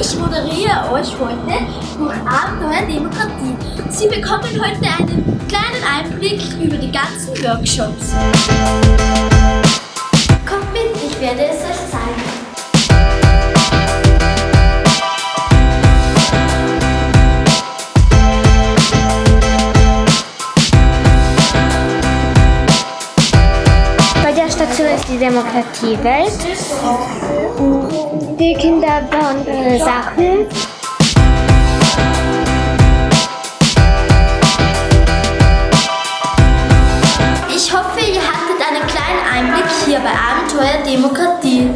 euch heute durch Abenteuer Demokratie. Sie bekommen heute einen kleinen Einblick über die ganzen Workshops. Kommt mit, ich werde es euch zeigen. Station ist die Demokratiewelt. Die Kinder bauen ihre Sachen. Ich hoffe, ihr hattet einen kleinen Einblick hier bei Abenteuer Demokratie.